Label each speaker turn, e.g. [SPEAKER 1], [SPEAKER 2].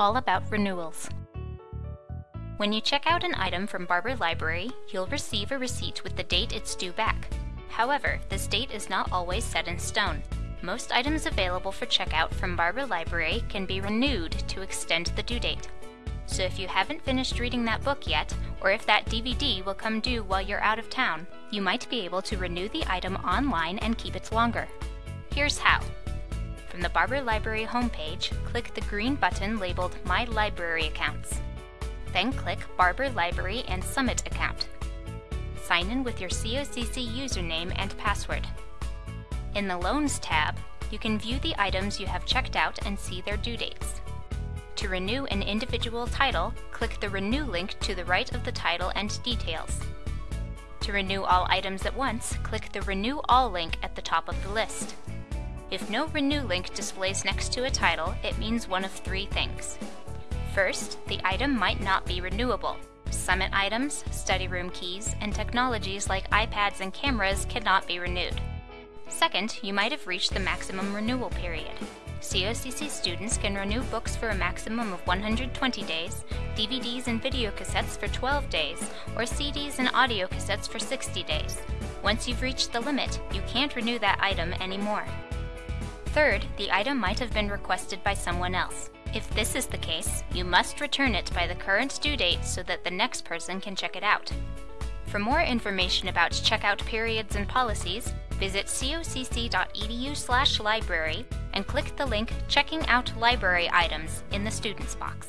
[SPEAKER 1] all about renewals. When you check out an item from Barber Library, you'll receive a receipt with the date it's due back. However, this date is not always set in stone. Most items available for checkout from Barber Library can be renewed to extend the due date. So if you haven't finished reading that book yet, or if that DVD will come due while you're out of town, you might be able to renew the item online and keep it longer. Here's how. From the Barber Library homepage, click the green button labeled My Library Accounts. Then click Barber Library and Summit account. Sign in with your COCC username and password. In the Loans tab, you can view the items you have checked out and see their due dates. To renew an individual title, click the Renew link to the right of the title and details. To renew all items at once, click the Renew All link at the top of the list. If no Renew link displays next to a title, it means one of three things. First, the item might not be renewable. Summit items, study room keys, and technologies like iPads and cameras cannot be renewed. Second, you might have reached the maximum renewal period. COCC students can renew books for a maximum of 120 days, DVDs and video cassettes for 12 days, or CDs and audio cassettes for 60 days. Once you've reached the limit, you can't renew that item anymore. Third, the item might have been requested by someone else. If this is the case, you must return it by the current due date so that the next person can check it out. For more information about checkout periods and policies, visit cocc.edu/library and click the link Checking Out Library Items in the Students box.